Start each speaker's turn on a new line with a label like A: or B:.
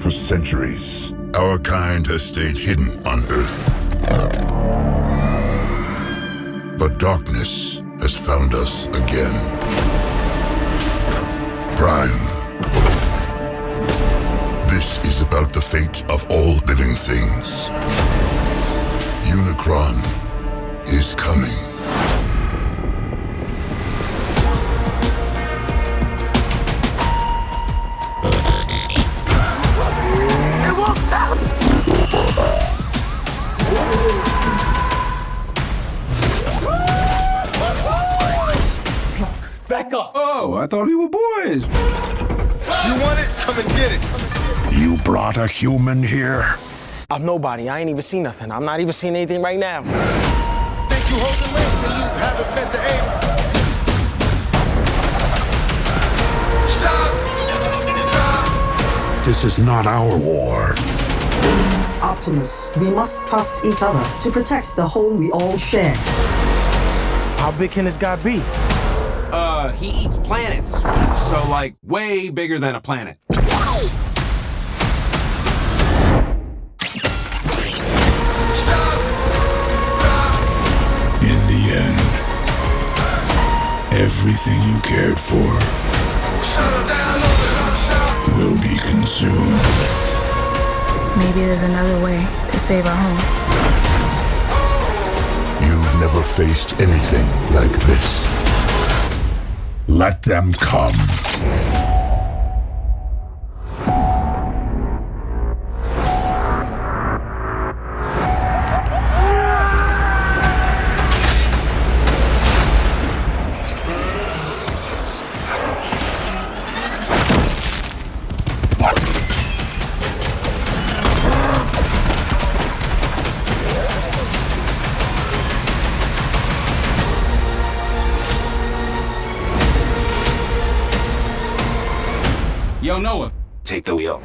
A: For centuries, our kind has stayed hidden on Earth. But darkness has found us again. Prime. This is about the fate of all living things. Unicron is coming.
B: Back up!
C: Oh, I thought we were boys.
D: You want it? Come and get it.
A: You brought a human here?
B: I'm nobody. I ain't even seen nothing. I'm not even seeing anything right now.
D: Think you holding late and you haven't met the aim. Stop! Stop!
A: This is not our war.
E: Optimus, we must trust each other to protect the home we all share.
B: How big can this guy be?
C: Uh, he eats planets. So, like, way bigger than a planet.
A: In the end, everything you cared for
D: Shut down, open up shop.
A: will be consumed.
F: Maybe there's another way to save our home.
A: You've never faced anything like this. Let them come.
C: Yo, Noah, take the wheel.